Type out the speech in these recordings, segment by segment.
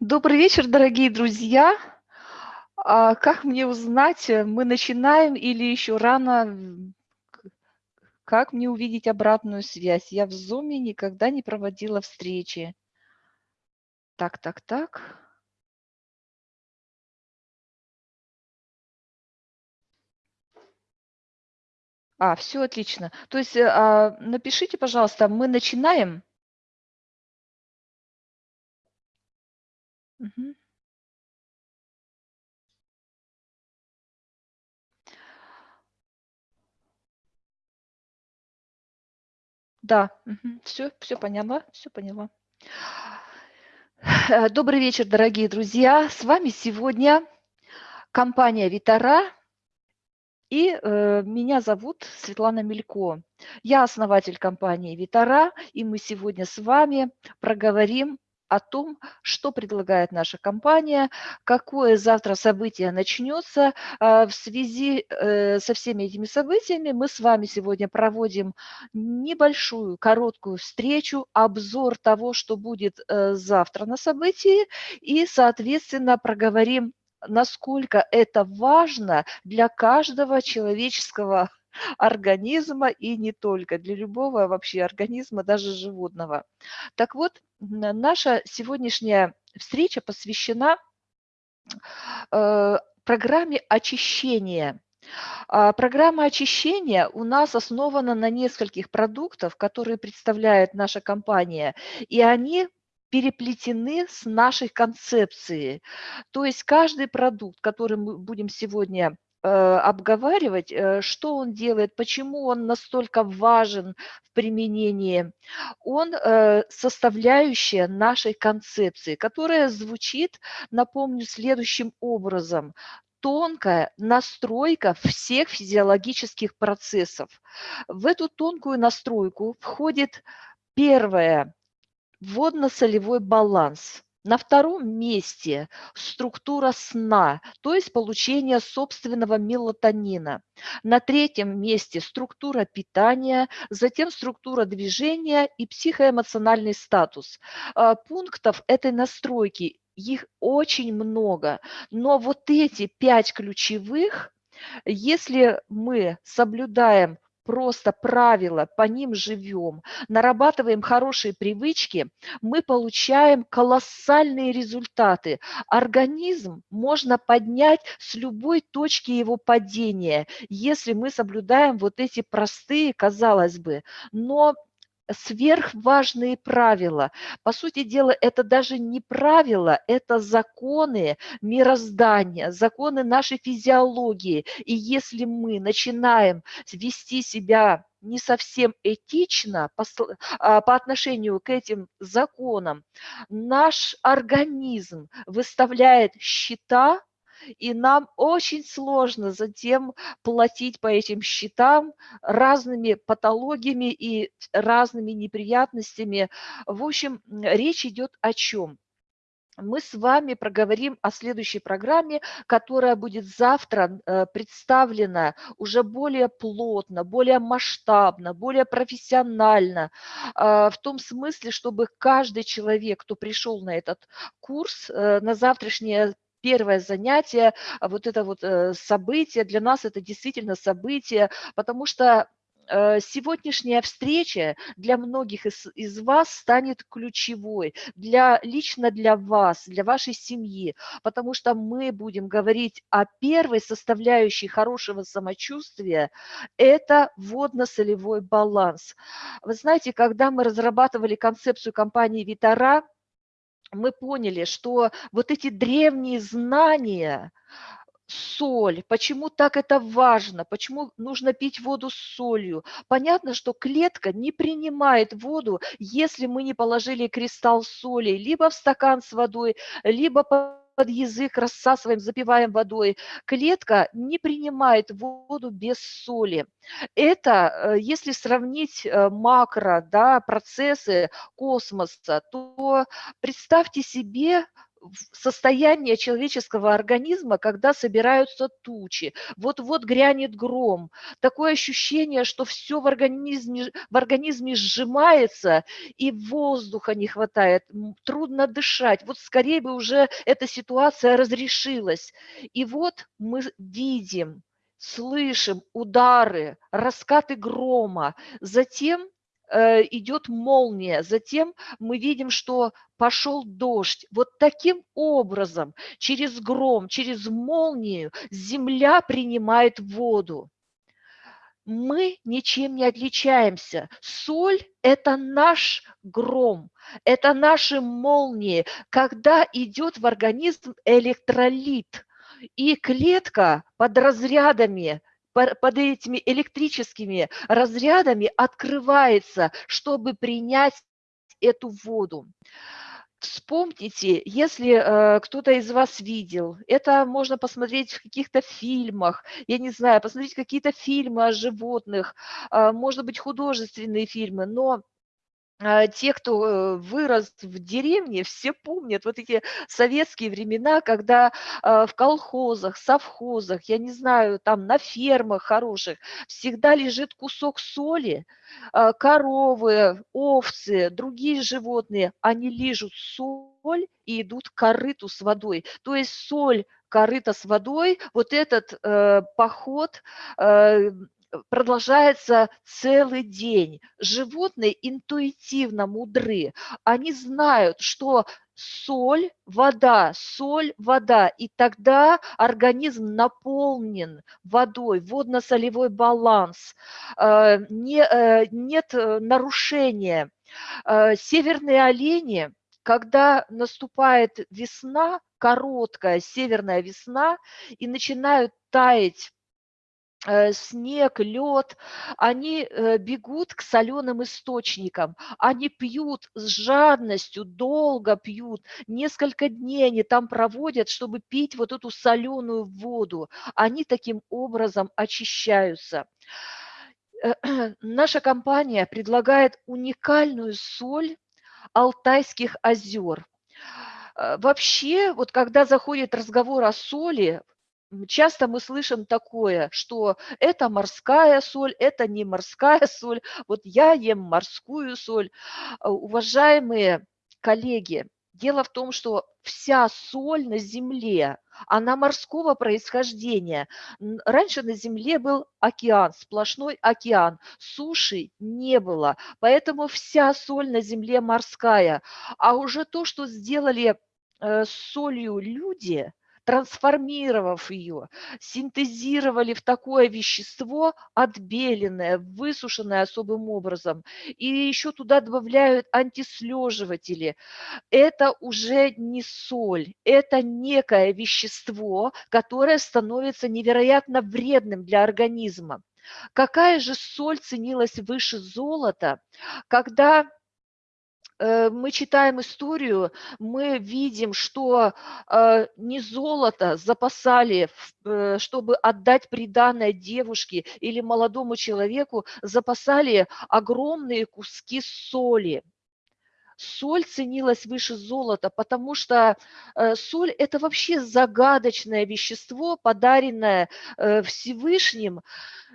Добрый вечер, дорогие друзья. А, как мне узнать, э, мы начинаем или еще рано? Как мне увидеть обратную связь? Я в Zoom никогда не проводила встречи. Так, так, так. А, все отлично. То есть, э, а, напишите, пожалуйста, мы начинаем? Мгм. Да, все, все поняла, все поняла. Э, добрый вечер, дорогие друзья. С вами сегодня компания «Витара» и э, меня зовут Светлана Мелько. Я основатель компании «Витара», и мы сегодня с вами проговорим о том, что предлагает наша компания, какое завтра событие начнется. А, в связи э, со всеми этими событиями мы с вами сегодня проводим небольшую, короткую встречу, обзор того, что будет э, завтра на событии, и, соответственно, проговорим насколько это важно для каждого человеческого организма и не только, для любого вообще организма, даже животного. Так вот, наша сегодняшняя встреча посвящена э, программе очищения. А, программа очищения у нас основана на нескольких продуктах, которые представляет наша компания, и они переплетены с нашей концепцией. То есть каждый продукт, который мы будем сегодня обговаривать, э, что он делает, почему он настолько важен в применении, он э, составляющая нашей концепции, которая звучит, напомню, следующим образом тонкая настройка всех физиологических процессов. В эту тонкую настройку входит первое водно-солевой баланс. На втором месте структура сна, то есть получение собственного мелатонина. На третьем месте структура питания, затем структура движения и психоэмоциональный статус. А, пунктов этой настройки, их очень много, но вот эти пять ключевых, если мы соблюдаем просто правила, по ним живем, нарабатываем хорошие привычки, мы получаем колоссальные результаты. Организм можно поднять с любой точки его падения, если мы соблюдаем вот эти простые, казалось бы, но сверхважные правила. По сути дела, это даже не правила, это законы мироздания, законы нашей физиологии. И если мы начинаем вести себя не совсем этично по, а, по отношению к этим законам, наш организм выставляет счета и нам очень сложно затем платить по этим счетам разными патологиями и разными неприятностями. В общем, речь идет о чем? мы с вами проговорим о следующей программе, которая будет завтра э, представлена уже более плотно, более масштабно, более профессионально, а, в том смысле, чтобы каждый человек, кто пришел на этот курс, э, на завтрашнее первое занятие, а вот это вот э, событие, для нас это действительно событие, потому что э, сегодняшняя встреча для многих из, из вас станет ключевой, для, лично для вас, для вашей семьи, потому что мы будем говорить о первой составляющей хорошего самочувствия – это водно-солевой баланс. Вы знаете, когда мы разрабатывали концепцию компании «Витара», мы поняли, что вот эти древние знания, соль, почему так это важно, почему нужно пить воду с солью. Понятно, что клетка не принимает воду, если мы не положили кристалл соли либо в стакан с водой, либо под язык рассасываем, запиваем водой. Клетка не принимает воду без соли. Это, э, если сравнить э, макро да, процессы космоса, то представьте себе состояние человеческого организма, когда собираются тучи. Вот-вот грянет гром. Такое ощущение, что все в организме, в организме сжимается, и воздуха не хватает, трудно дышать. Вот скорее бы уже эта ситуация разрешилась. И вот мы видим, слышим удары, раскаты грома. Затем идет молния, затем мы видим, что пошел дождь. Вот таким образом, через гром, через молнию земля принимает воду. Мы ничем не отличаемся. Соль – это наш гром, это наши молнии, когда идет в организм электролит, и клетка под разрядами под этими электрическими разрядами открывается, чтобы принять эту воду. Вспомните, если э, кто-то из вас видел, это можно посмотреть в каких-то фильмах, я не знаю, посмотреть какие-то фильмы о животных, э, может быть, художественные фильмы, но те, кто э, вырос в деревне, все помнят вот эти советские времена, когда а, в колхозах, совхозах, я не знаю, там на фермах хороших всегда лежит кусок соли, а, коровы, овцы, другие животные, они лижут соль и идут к корыту с водой. То есть соль, корыто с водой, вот этот э, поход э, продолжается целый день. Животные интуитивно мудры. Они знают, что соль, вода, соль, вода. И тогда организм наполнен водой, водно-солевой баланс, э, не, э, нет э, нарушения. Северные олени, когда наступает весна, короткая северная весна, и начинают таять снег, лед, они э, бегут к соленым источникам, они пьют с жадностью, долго пьют, несколько дней они там проводят, чтобы пить вот эту соленую воду. Они таким образом очищаются. Э, наша компания предлагает уникальную соль Алтайских озер. Вообще, вот когда заходит разговор о соли, Часто мы слышим такое, что это морская соль, это не морская соль, вот я ем морскую соль. А, уважаемые коллеги, дело в том, что вся соль на Земле, она морского происхождения. Раньше на Земле был океан, сплошной океан, суши не было, поэтому вся соль на Земле морская. А уже то, что сделали э, солью люди – трансформировав ее, синтезировали в такое вещество отбеленное, высушенное особым образом, и еще туда добавляют антислеживатели. Это уже не соль, это некое вещество, которое становится невероятно вредным для организма. Какая же соль ценилась выше золота, когда мы читаем историю, мы видим, что э, не золото запасали, э, чтобы отдать приданное девушке или молодому человеку, запасали огромные куски соли. Соль ценилась выше золота, потому что соль – это вообще загадочное вещество, подаренное Всевышним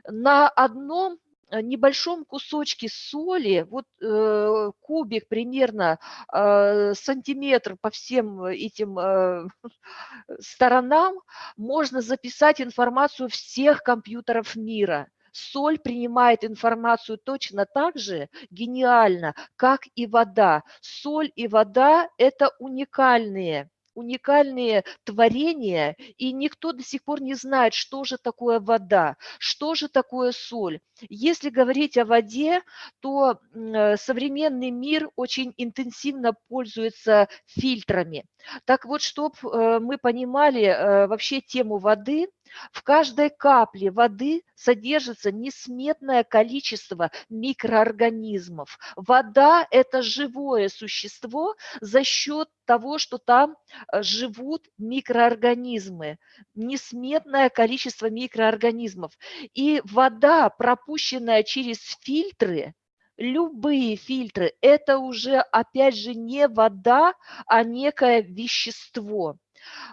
на одном Э, небольшом кусочке соли, вот э, кубик примерно э, сантиметр по всем этим э, сторонам, можно записать информацию всех компьютеров мира. Соль принимает информацию точно так же гениально, как и вода. Соль и вода – это уникальные уникальные творения, и никто до сих пор не знает, что же такое вода, что же такое соль. Если говорить о воде, то современный мир очень интенсивно пользуется фильтрами. Так вот, чтобы э, мы понимали э, вообще тему воды, в каждой капле воды содержится несметное количество микроорганизмов. Вода – это живое существо за счет того, что там э, живут микроорганизмы, несметное количество микроорганизмов. И вода, пропущенная через фильтры, любые фильтры, это уже, опять же, не вода, а некое вещество.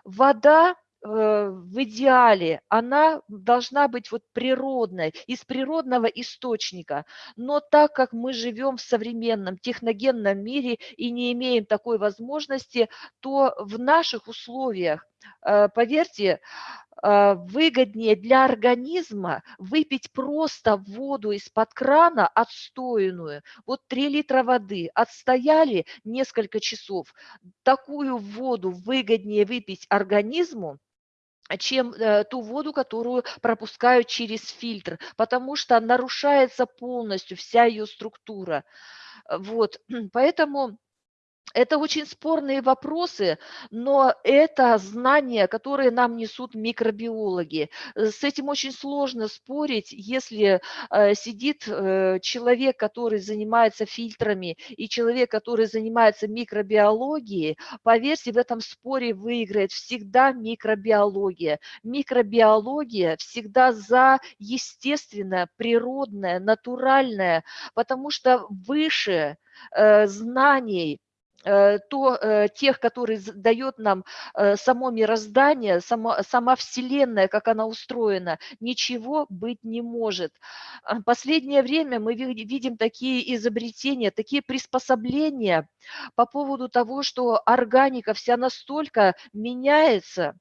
Вода в идеале, она должна быть вот природной, из природного источника. Но так как мы живем в современном техногенном мире и не имеем такой возможности, то в наших условиях, э, поверьте, а, выгоднее для организма выпить просто воду из-под крана отстойную. Вот 3 литра воды отстояли несколько часов. Такую воду выгоднее выпить организму, чем э, ту воду, которую пропускают через фильтр, потому что нарушается полностью вся ее структура. Вот, поэтому это очень спорные вопросы, но это знания, которые нам несут микробиологи. С этим очень сложно спорить, если э, сидит э, человек, который занимается фильтрами, и человек, который занимается микробиологией, поверьте, в этом споре выиграет всегда микробиология. Микробиология всегда за естественное, природное, натуральное, потому что выше знаний Э, то, э, тех, которые дает нам э, само мироздание, само, сама Вселенная, как она устроена, ничего быть не может. А, последнее время мы видим такие изобретения, такие приспособления по поводу того, что органика вся настолько меняется,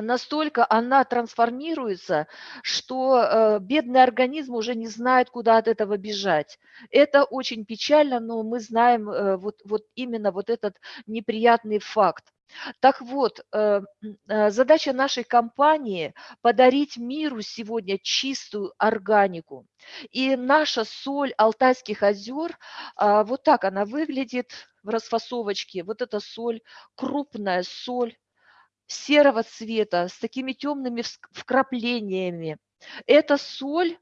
настолько она трансформируется, что э, бедный организм уже не знает, куда от этого бежать. Это очень печально, но мы знаем э, вот, вот именно вот этот неприятный факт. Так вот, э, задача нашей компании – подарить миру сегодня чистую органику. И наша соль Алтайских озер, э, вот так она выглядит в расфасовочке. Вот эта соль, крупная соль, серого цвета, с такими темными вкраплениями. Эта соль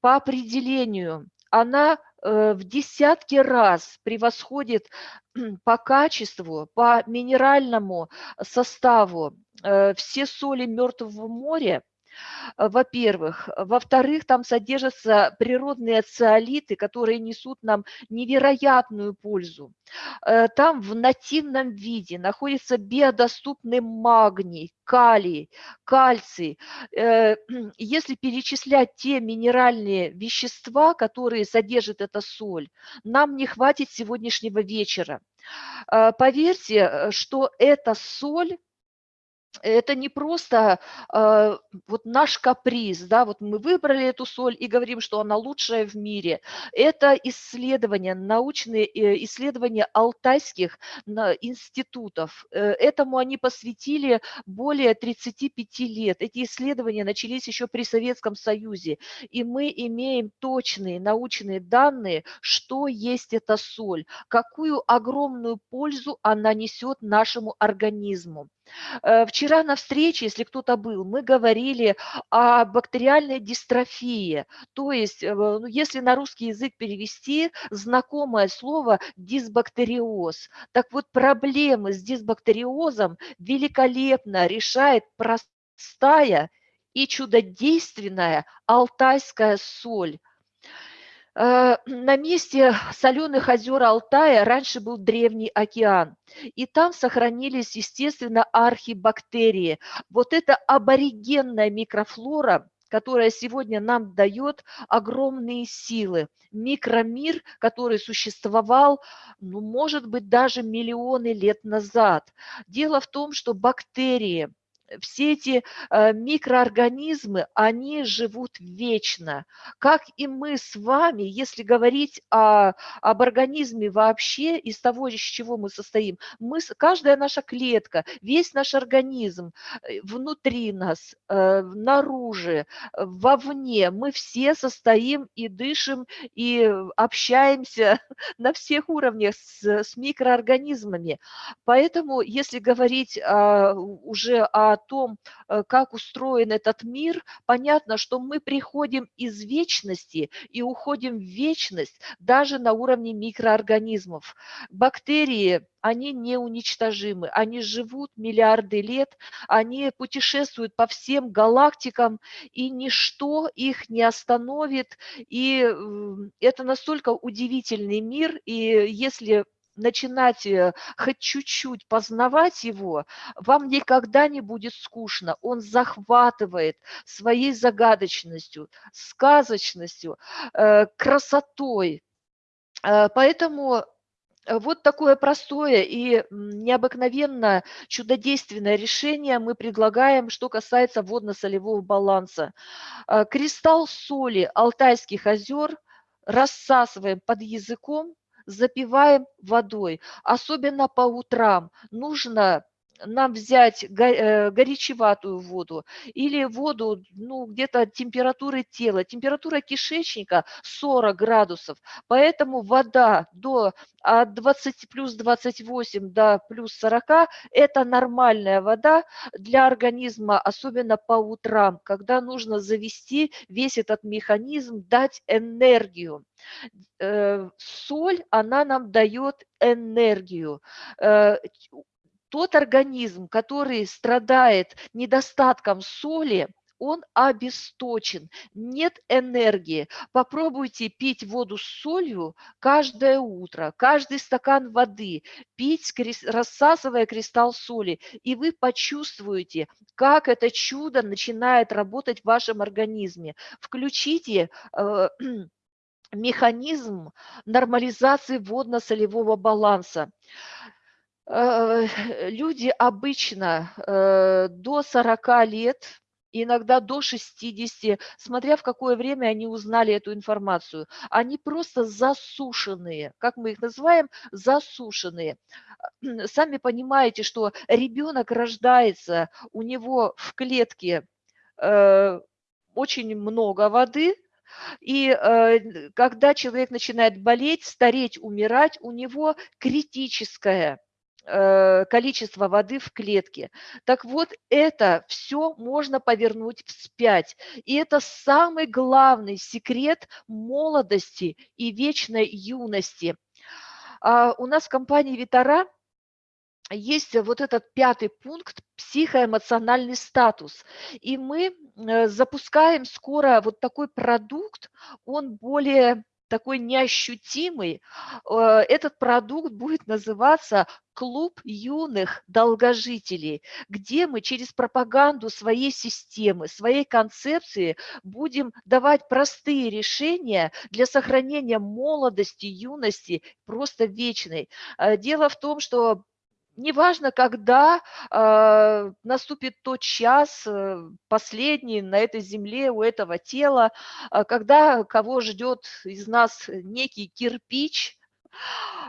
по определению, она э, в десятки раз превосходит по качеству, по минеральному составу э, все соли Мертвого моря, во-первых. Во-вторых, там содержатся природные циолиты, которые несут нам невероятную пользу. Э, там в нативном виде находится биодоступный магний, калий, кальций. Э, если перечислять те минеральные вещества, которые содержит эта соль, нам не хватит сегодняшнего вечера. Поверьте, что эта соль это не просто э, вот наш каприз, да, вот мы выбрали эту соль и говорим, что она лучшая в мире. Это исследования, научные э, исследования алтайских институтов. Э, этому они посвятили более 35 лет. Эти исследования начались еще при Советском Союзе, и мы имеем точные научные данные, что есть эта соль, какую огромную пользу она несет нашему организму. Э, вчера на встрече, если кто-то был, мы говорили о бактериальной дистрофии. То есть, э, ну, если на русский язык перевести, знакомое слово дисбактериоз. Так вот, проблемы с дисбактериозом великолепно решает простая и чудодейственная алтайская соль. Э, на месте соленых озер Алтая раньше был древний океан, и там сохранились, естественно, архибактерии. Вот эта аборигенная микрофлора, которая сегодня нам дает огромные силы. Микромир, который существовал, ну, может быть, даже миллионы лет назад. Дело в том, что бактерии – все эти э, микроорганизмы, они живут вечно. Как и мы с вами, если говорить о, об организме вообще, из того, из чего мы состоим, мы, каждая наша клетка, весь наш организм, э, внутри нас, э, наружу, вовне, мы все состоим и дышим, и общаемся на всех уровнях с, с микроорганизмами. Поэтому, если говорить а, уже о о том, э, как устроен этот мир, понятно, что мы приходим из вечности и уходим в вечность даже на уровне микроорганизмов. Бактерии они неуничтожимы, они живут миллиарды лет, они путешествуют по всем галактикам, и ничто их не остановит. И это настолько удивительный мир, и если начинать э, хоть чуть-чуть познавать его, вам никогда не будет скучно. Он захватывает своей загадочностью, сказочностью, э, красотой. Э, поэтому вот такое простое и необыкновенно чудодейственное решение мы предлагаем, что касается водно-солевого баланса. Кристалл соли Алтайских озер рассасываем под языком, запиваем водой, особенно по утрам. Нужно нам взять э, горячеватую воду или воду ну, где-то температуры тела. Температура кишечника 40 градусов, поэтому вода до от 20 плюс 28 до плюс 40 – это нормальная вода для организма, особенно по утрам, когда нужно завести весь этот механизм, дать энергию. Э, соль, она нам дает энергию. Тот организм, который страдает недостатком соли, он обесточен, нет энергии. Попробуйте пить воду с солью каждое утро, каждый стакан воды, пить, рассасывая кристалл соли, и вы почувствуете, как это чудо начинает работать в вашем организме. Включите э, механизм нормализации водно-солевого баланса. Э, люди обычно э, до 40 лет, иногда до 60, смотря в какое время они узнали эту информацию, они просто засушенные, как мы их называем, засушенные. Сами понимаете, что ребенок рождается, у него в клетке э, очень много воды, и э, когда человек начинает болеть, стареть, умирать, у него критическое Э, количество воды в клетке. Так вот, это все можно повернуть вспять. И это самый главный секрет молодости и вечной юности. А у нас в компании «Витара» есть вот этот пятый пункт психоэмоциональный статус. И мы э, запускаем скоро вот такой продукт, он более такой неощутимый, э, этот продукт будет называться клуб юных долгожителей, где мы через пропаганду своей системы, своей концепции будем давать простые решения для сохранения молодости, юности, просто вечной. Э, дело в том, что неважно, когда э, наступит тот час, э, последний на этой земле у этого тела, э, когда кого ждет из нас некий кирпич,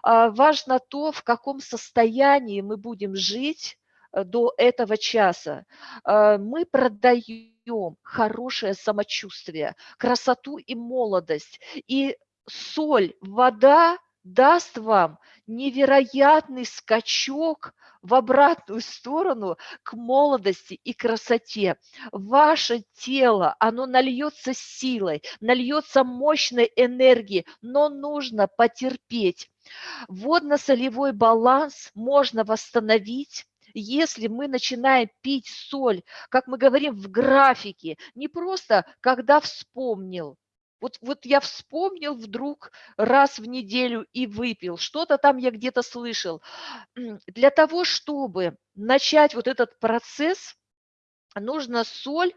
э, важно то, в каком состоянии мы будем жить э, до этого часа. Э, мы продаем хорошее самочувствие, красоту и молодость. И соль, вода даст вам невероятный скачок в обратную сторону к молодости и красоте. Ваше тело, оно нальется силой, нальется мощной энергией, но нужно потерпеть. Водно-солевой баланс можно восстановить, если мы начинаем пить соль, как мы говорим в графике, не просто когда вспомнил, вот, вот я вспомнил вдруг раз в неделю и выпил, что-то там я где-то слышал. Для того, чтобы начать вот этот процесс, нужно соль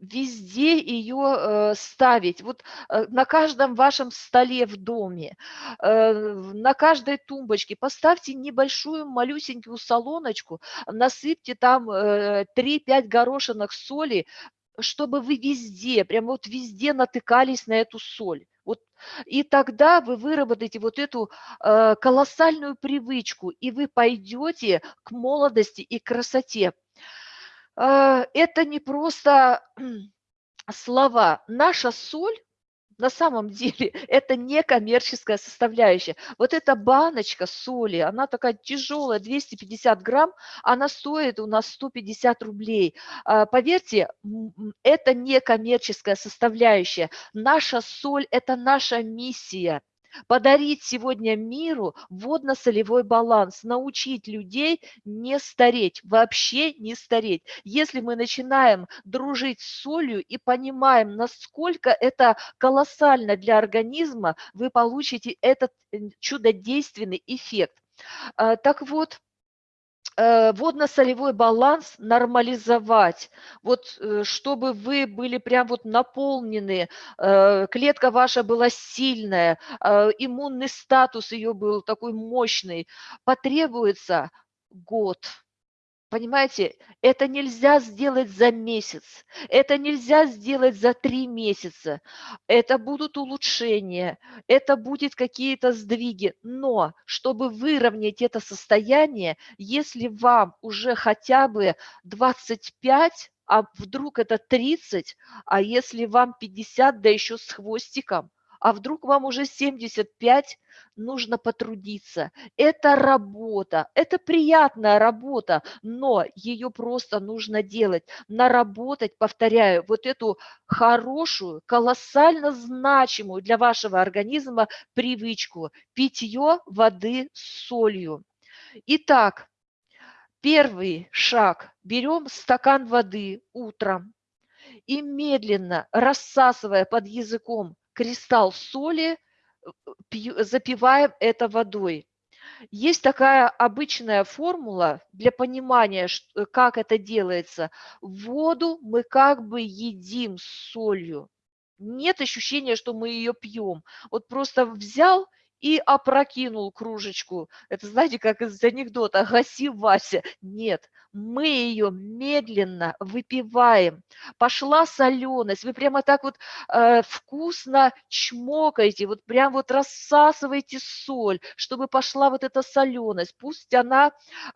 везде ее э, ставить. Вот э, на каждом вашем столе в доме, э, на каждой тумбочке поставьте небольшую малюсенькую солоночку, насыпьте там э, 3-5 горошинок соли, чтобы вы везде, прямо вот везде натыкались на эту соль. Вот, и тогда вы выработаете вот эту э, колоссальную привычку, и вы пойдете к молодости и красоте. Э, это не просто слова. Наша соль на самом деле это не коммерческая составляющая. Вот эта баночка соли, она такая тяжелая, 250 грамм, она стоит у нас 150 рублей. А, поверьте, это не коммерческая составляющая. Наша соль – это наша миссия – подарить сегодня миру водно-солевой баланс, научить людей не стареть, вообще не стареть. Если мы начинаем дружить с солью и понимаем, насколько это колоссально для организма, вы получите этот э, чудодейственный эффект. А, так вот, водно-солевой баланс нормализовать, вот э, чтобы вы были прям вот наполнены, э, клетка ваша была сильная, иммунный статус ее был такой мощный, потребуется год – Понимаете, это нельзя сделать за месяц, это нельзя сделать за три месяца. Это будут улучшения, это будут какие-то сдвиги. Но чтобы выровнять это состояние, если вам уже хотя бы 25, а вдруг это 30, а если вам 50, да еще с хвостиком, а вдруг вам уже 75, нужно потрудиться. Это работа, это приятная работа, но ее просто нужно делать. Наработать, повторяю, вот эту хорошую, колоссально значимую для вашего организма привычку – питье воды с солью. Итак, первый шаг. Берем стакан воды утром и медленно, рассасывая под языком кристалл соли, запиваем это водой. Есть такая обычная формула для понимания, как это делается. Воду мы как бы едим с солью. Нет ощущения, что мы ее пьем. Вот просто взял и опрокинул кружечку. Это, знаете, как из анекдота «Гаси, Вася». Нет, мы ее медленно выпиваем. Пошла соленость, вы прямо так вот э, вкусно чмокаете, вот прям вот рассасываете соль, чтобы пошла вот эта соленость. Пусть она э,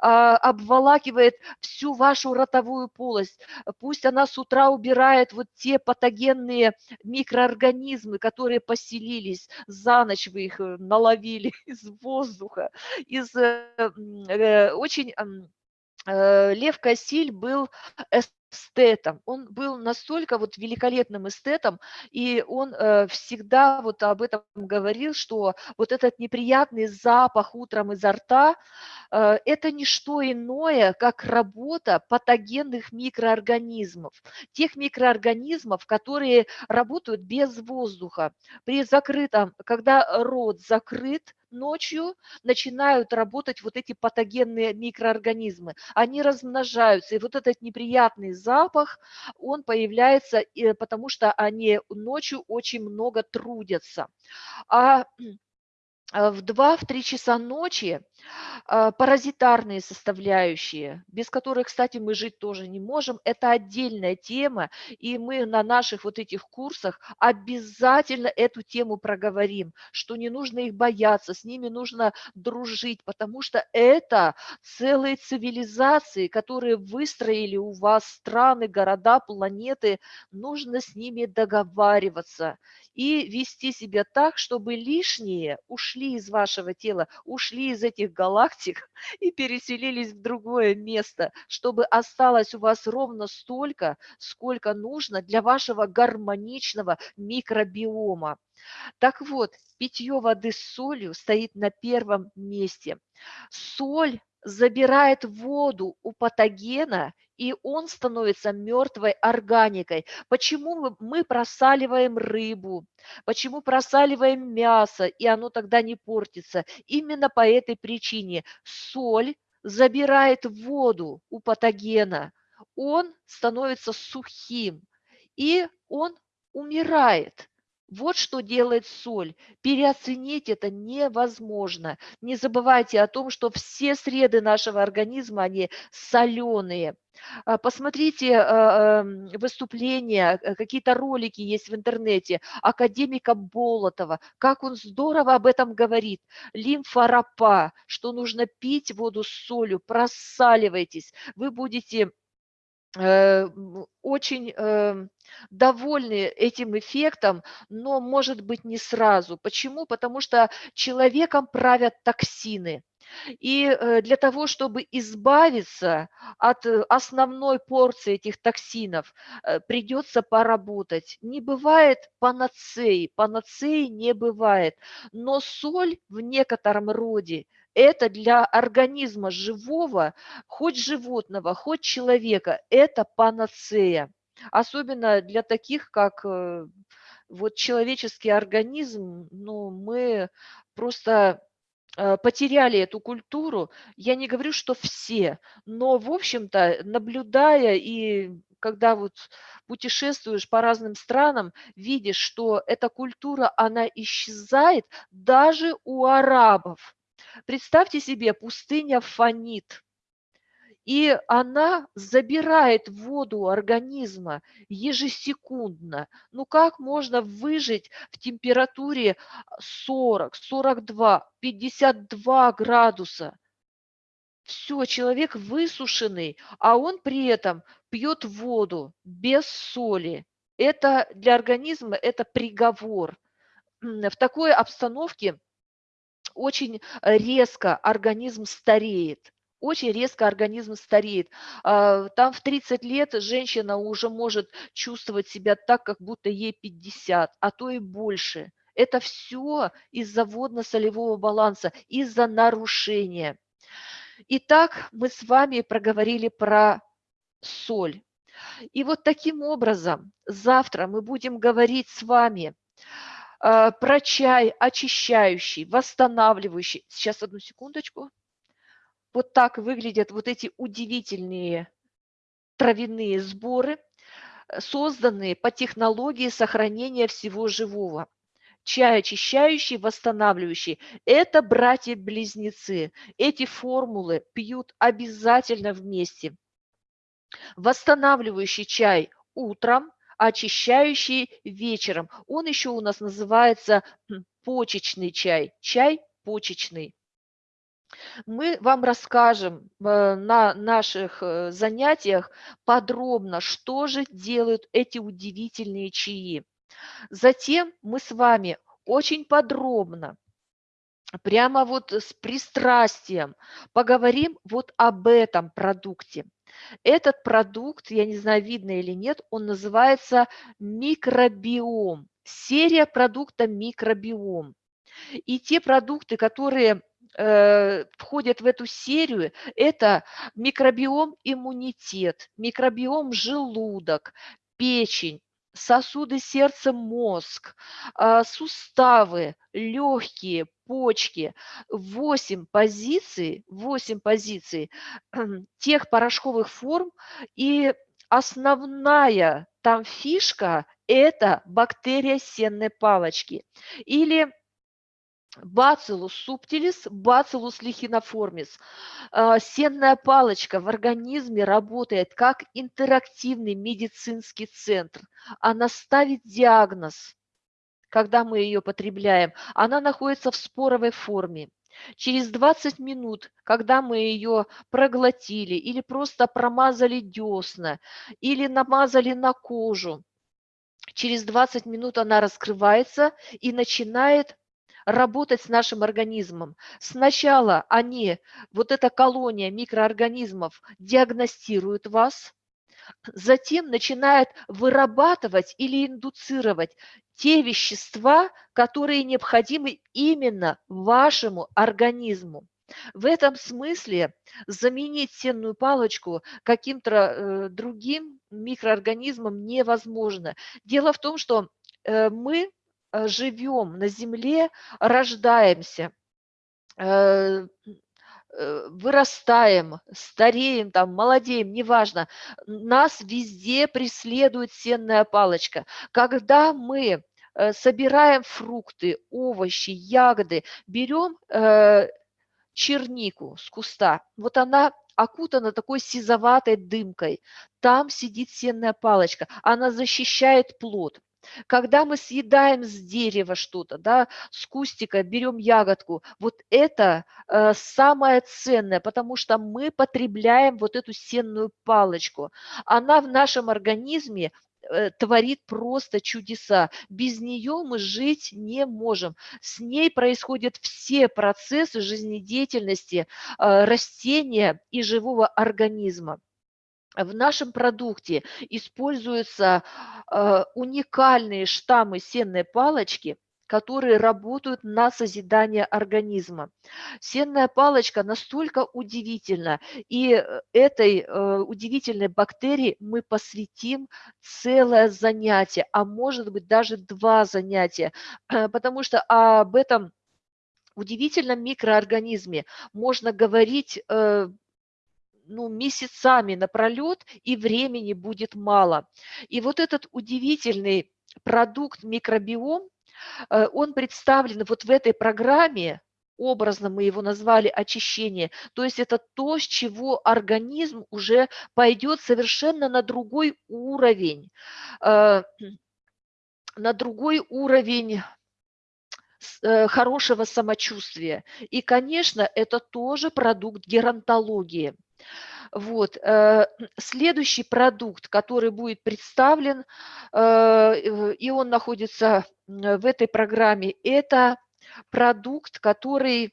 обволакивает всю вашу ротовую полость, пусть она с утра убирает вот те патогенные микроорганизмы, которые поселились, за ночь вы их э, наловили из воздуха, из э, э, очень Лев Кассиль был эстетом. Он был настолько вот великолепным эстетом, и он э, всегда вот об этом говорил, что вот этот неприятный запах утром изо рта, э, это не что иное, как работа патогенных микроорганизмов, тех микроорганизмов, которые работают без воздуха. При закрытом, когда рот закрыт, ночью начинают работать вот эти патогенные микроорганизмы. Они размножаются, и вот этот неприятный запах, он появляется, потому что они ночью очень много трудятся. А Э, в 2-3 часа ночи паразитарные составляющие, без которых, кстати, мы жить тоже не можем, это отдельная тема, и мы на наших вот этих курсах обязательно эту тему проговорим, что не нужно их бояться, с ними нужно дружить, потому что это целые цивилизации, которые выстроили у вас страны, города, планеты, нужно с ними договариваться и вести себя так, чтобы лишние ушли из вашего тела, ушли из этих галактик и переселились в другое место, чтобы осталось у вас ровно столько, сколько нужно для вашего гармоничного микробиома. Так вот, питье воды с солью стоит на первом месте. Соль забирает воду у патогена, и он становится мертвой органикой. Почему мы просаливаем рыбу? Почему просаливаем мясо, и оно тогда не портится? Именно по этой причине. Соль забирает воду у патогена, он становится сухим, и он умирает. Вот что делает соль. Переоценить это невозможно. Не забывайте о том, что все среды нашего организма, они соленые. А, посмотрите а, выступления, э, какие-то ролики есть в интернете академика Болотова, как он здорово об этом говорит. Лимфоропа, что нужно пить воду с солью, просаливайтесь, вы будете очень э, довольны этим эффектом, но, может быть, не сразу. Почему? Потому что человеком правят токсины. И э, для того, чтобы избавиться от э, основной порции этих токсинов, э, придется поработать. Не бывает панацеи, панацеи не бывает. Но соль в некотором роде это для организма живого, хоть животного, хоть человека, это панацея. Особенно для таких, как вот человеческий организм, ну, мы просто потеряли эту культуру. Я не говорю, что все, но, в общем-то, наблюдая и когда вот путешествуешь по разным странам, видишь, что эта культура, она исчезает даже у арабов. Представьте себе, пустыня фонит и она забирает воду организма ежесекундно. Ну как можно выжить в температуре 40, 42, 52 градуса? Все, человек высушенный, а он при этом пьет воду без соли. Это для организма это приговор. В такой обстановке очень резко организм стареет очень резко организм стареет. А, там в 30 лет женщина уже может чувствовать себя так, как будто ей 50, а то и больше. Это все из-за водно-солевого баланса, из-за нарушения. Итак, мы с вами проговорили про соль. И вот таким образом завтра мы будем говорить с вами э, про чай очищающий, восстанавливающий. Сейчас одну секундочку. Вот так выглядят вот эти удивительные травяные сборы, э, созданные по технологии сохранения всего живого. Чай очищающий, восстанавливающий – это братья-близнецы. Эти формулы пьют обязательно вместе. Восстанавливающий чай утром, очищающий вечером. Он еще у нас называется почечный чай. Чай почечный. Мы вам расскажем э, на наших э, занятиях подробно, что же делают эти удивительные чаи. Затем мы с вами очень подробно, прямо вот с пристрастием поговорим вот об этом продукте. Этот продукт, я не знаю, видно или нет, он называется микробиом. Серия продукта микробиом. И те продукты, которые входят в эту серию, это микробиом иммунитет, микробиом желудок, печень, сосуды сердца, мозг, э, суставы, легкие, почки. восемь позиций, восемь позиций тех порошковых форм и основная там фишка – это бактерия сенной палочки или Бациллус субтилис, бациллус лихиноформис. А, сенная палочка в организме работает как интерактивный медицинский центр. Она ставит диагноз, когда мы ее потребляем. Она находится в споровой форме. Через 20 минут, когда мы ее проглотили или просто промазали десна, или намазали на кожу, через 20 минут она раскрывается и начинает работать с нашим организмом. Сначала они, вот эта колония микроорганизмов, диагностируют вас, затем начинает вырабатывать или индуцировать те вещества, которые необходимы именно вашему организму. В этом смысле заменить сенную палочку каким-то э, другим микроорганизмом невозможно. Дело в том, что э, мы живем на Земле, рождаемся, э, э, вырастаем, стареем, там, молодеем, неважно, нас везде преследует сенная палочка. Когда мы собираем фрукты, овощи, ягоды, берем чернику с куста, вот она окутана такой сизоватой дымкой, там сидит сенная палочка, она защищает плод. Когда мы съедаем с дерева что-то, да, с кустика берем ягодку, вот это э, самое ценное, потому что мы потребляем вот эту сенную палочку. Она в нашем организме э, творит просто чудеса. Без нее мы жить не можем. С ней происходят все процессы жизнедеятельности э, растения и живого организма в нашем продукте используются э, уникальные штаммы сенной палочки, которые работают на созидание организма. Сенная палочка настолько удивительна, и этой э, удивительной бактерии мы посвятим целое занятие, а может быть даже два занятия, потому что об этом удивительном микроорганизме можно говорить э, ну, месяцами напролет, и времени будет мало. И вот этот удивительный продукт микробиом, э, он представлен вот в этой программе, образно мы его назвали очищение, то есть это то, с чего организм уже пойдет совершенно на другой уровень, э, на другой уровень э, хорошего самочувствия. И, конечно, это тоже продукт геронтологии. Вот. Э, следующий продукт, который будет представлен, э, и он находится в этой программе, это продукт, который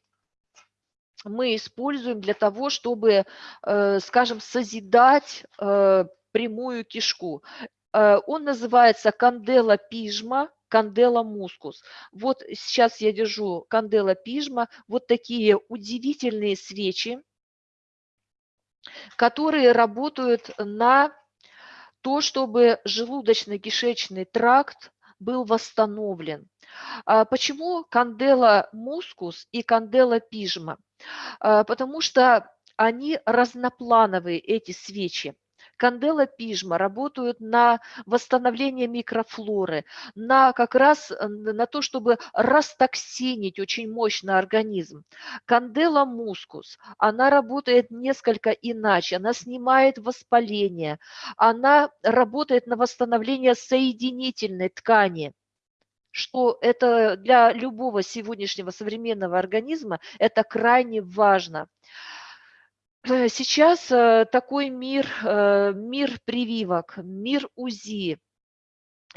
мы используем для того, чтобы, э, скажем, созидать прямую кишку. Он называется кандела пижма, кандела мускус. Вот сейчас я держу кандела пижма, вот такие удивительные свечи, которые работают на то, чтобы желудочно-кишечный тракт был восстановлен. А почему кандела мускус и кандела пижма? Потому что они разноплановые, эти свечи. Кандела пижма работают на восстановление микрофлоры, на как раз э, на то, чтобы растоксинить очень мощно организм. Кандела мускус, она работает несколько иначе, она снимает воспаление, она работает на восстановление соединительной ткани что это для любого сегодняшнего современного организма это крайне важно. Э, сейчас э, такой мир, э, мир прививок, мир УЗИ,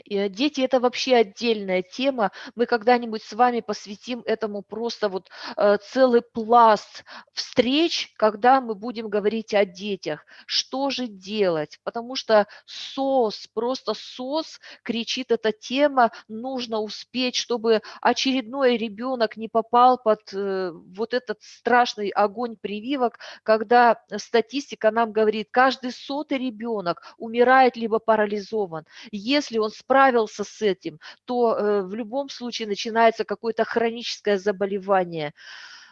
дети– это вообще отдельная тема. Мы когда-нибудь с вами посвятим этому просто вот э, целый пласт встреч, когда мы будем говорить о детях. Что же делать? Потому что СОС, просто СОС, кричит эта тема, нужно успеть, чтобы очередной ребенок не попал под э, вот этот страшный огонь прививок, когда статистика нам говорит, каждый сотый ребенок умирает либо парализован. Если он справился с этим, то э, в любом случае начинается какое-то хроническое заболевание.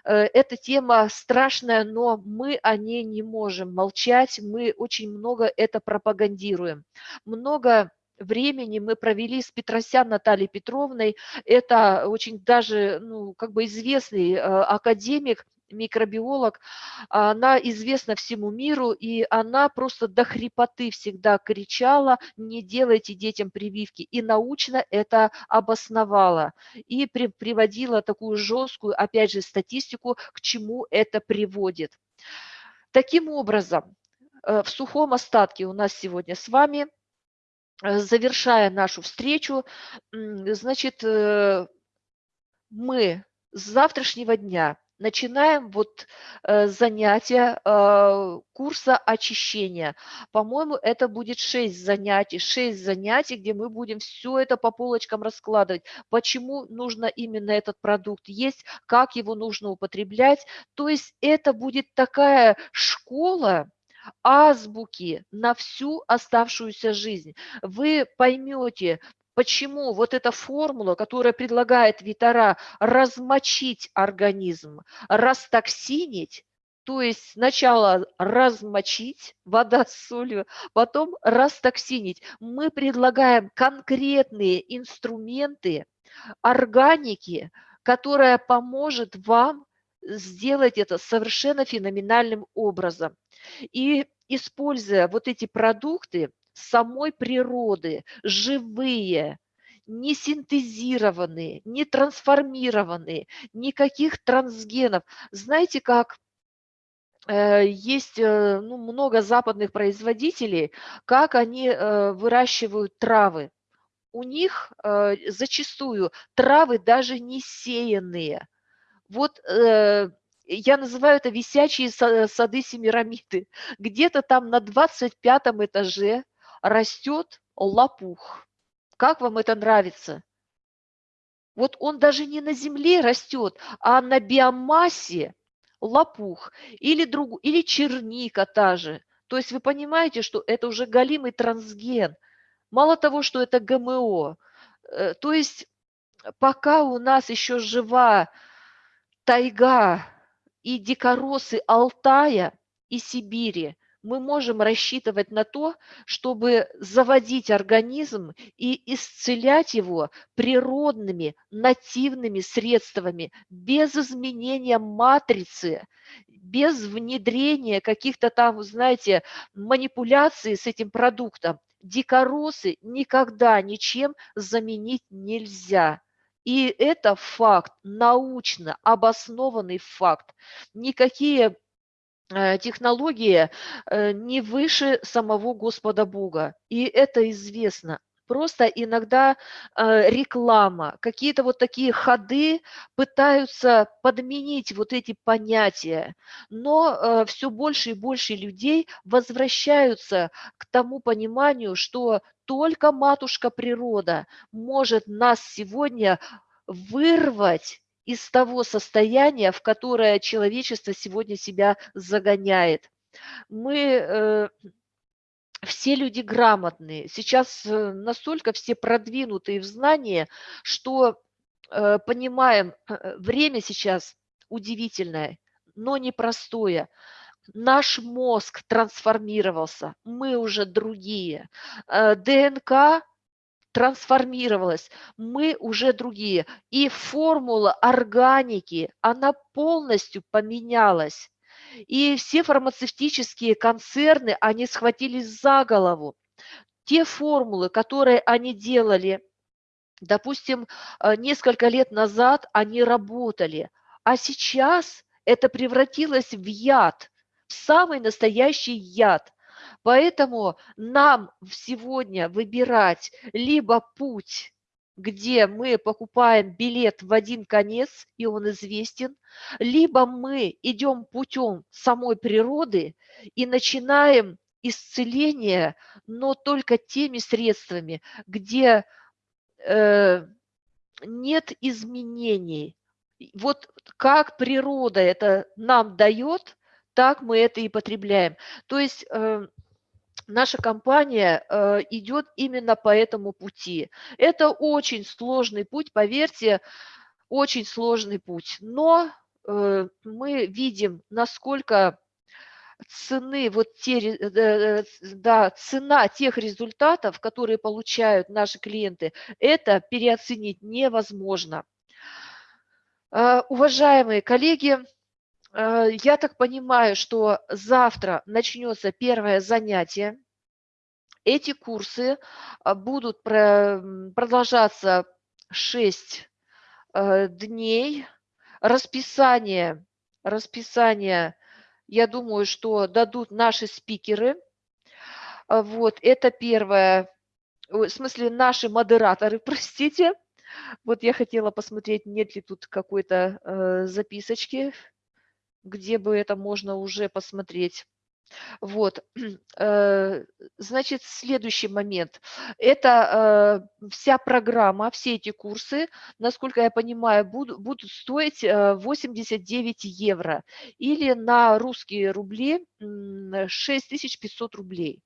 Э, эта тема страшная, но мы о ней не можем молчать, мы очень много это пропагандируем. Много времени мы провели с Петросян Натальей Петровной. Это очень даже ну, как бы известный э, академик, микробиолог, она известна всему миру, и она просто до хрипоты всегда кричала, не делайте детям прививки, и научно это обосновала, и при, приводила такую жесткую, опять же, статистику, к чему это приводит. Таким образом, э, в сухом остатке у нас сегодня с вами, э, завершая нашу встречу, значит, э, мы с завтрашнего дня начинаем вот э, занятия э, курса очищения. По-моему, это будет 6 занятий, 6 занятий, где мы будем все это по полочкам раскладывать. Почему нужно именно этот продукт есть, как его нужно употреблять. То есть это будет такая школа, азбуки на всю оставшуюся жизнь. Вы поймете, почему вот эта формула, которая предлагает Витара размочить организм, растоксинить, то есть сначала размочить, вода с солью, потом растоксинить. Мы предлагаем конкретные инструменты органики, которая поможет вам сделать это совершенно феноменальным образом. И используя вот эти продукты, самой природы, живые, не синтезированные, не трансформированные, никаких трансгенов. Знаете, как э, есть э, ну, много западных производителей, как они э, выращивают травы. У них зачастую травы даже не сеянные. Вот я называю это висячие сады Семирамиды. Где-то там на 25 этаже растет лопух. Как вам это нравится? Вот он даже не на земле растет, а на биомассе лопух или, друг, или черника та же. То есть вы понимаете, что это уже галимый трансген. Мало того, что это ГМО. Э, то есть пока у нас еще жива тайга и дикоросы Алтая и Сибири, мы можем рассчитывать на то, чтобы заводить организм и исцелять его природными, нативными средствами, без изменения матрицы, без внедрения каких-то там, знаете, манипуляций с этим продуктом. Дикоросы никогда ничем заменить нельзя. И это факт, научно обоснованный факт. Никакие Э, технология э, не выше самого Господа Бога. И это известно. Просто иногда э, реклама, какие-то вот такие ходы пытаются подменить вот эти понятия, но все больше и больше людей возвращаются к тому пониманию, что только матушка природа может нас сегодня вырвать из того состояния, в которое человечество сегодня себя загоняет. Мы э, все люди грамотные, сейчас э, настолько все продвинутые в знании, что э, понимаем, время сейчас удивительное, но непростое. Наш мозг трансформировался, мы уже другие. ДНК трансформировалась, мы уже другие. И формула органики, она полностью поменялась. И все фармацевтические концерны, они схватились за голову. Те формулы, которые они делали, допустим, э, несколько лет назад, они работали, а сейчас это превратилось в яд, в самый настоящий яд. Поэтому нам сегодня выбирать либо путь, где мы покупаем билет в один конец, и он известен, либо мы идем путем самой природы и начинаем исцеление, но только теми средствами, где э, нет изменений. Вот как природа это нам дает, так мы это и потребляем. То есть э, наша компания э, идет именно по этому пути. Это очень сложный путь, поверьте, очень сложный путь. Но э, мы видим, насколько цены, вот те, да, цена тех результатов, которые получают наши клиенты, это переоценить невозможно. Уважаемые коллеги, я так понимаю, что завтра начнется первое занятие. Эти курсы а, будут продолжаться 6 э, дней. Расписание, расписание, я думаю, что дадут наши спикеры. А, вот, это первое, в смысле наши модераторы, простите. Вот я хотела посмотреть, нет ли тут какой-то э, записочки где бы это можно уже посмотреть. Вот, э, значит, следующий момент. Это э, вся программа, все эти курсы, насколько я понимаю, будут, будут стоить 89 э, евро или на русские рубли 6500 рублей.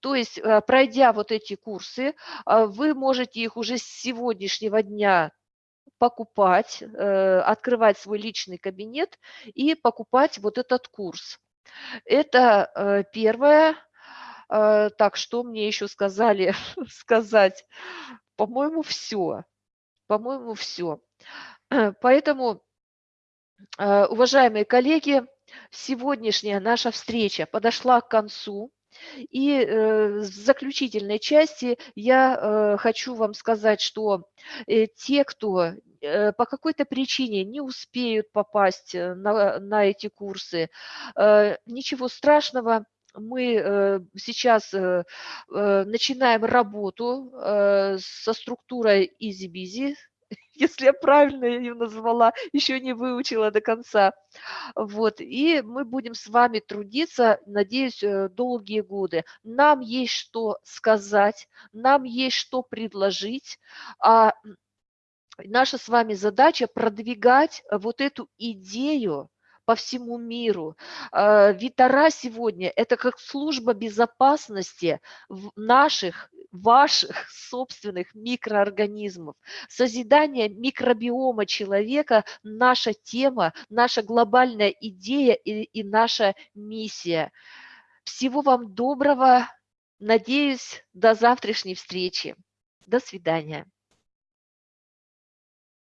То есть, пройдя вот эти курсы, вы можете их уже с сегодняшнего дня покупать, э, открывать свой личный кабинет и покупать вот этот курс. Это э, первое. Э, так, что мне еще сказали сказать? По-моему, все. По-моему, все. Поэтому, уважаемые коллеги, сегодняшняя наша встреча подошла к концу. И э, в заключительной части я э, хочу вам сказать, что э, те, кто э, по какой-то причине не успеют попасть э, на, на эти курсы, э, ничего страшного, мы э, сейчас э, э, начинаем работу э, со структурой EasyBizy, если я правильно ее назвала, еще не выучила до конца. Вот. И мы будем с вами трудиться, надеюсь, э, долгие годы. Нам есть что сказать, нам есть что предложить. А наша с вами задача продвигать вот эту идею, по всему миру. А, Витара сегодня – это как служба безопасности наших, ваших собственных микроорганизмов. Созидание микробиома человека – наша тема, наша глобальная идея и, и наша миссия. Всего вам доброго. Надеюсь, до завтрашней встречи. До свидания.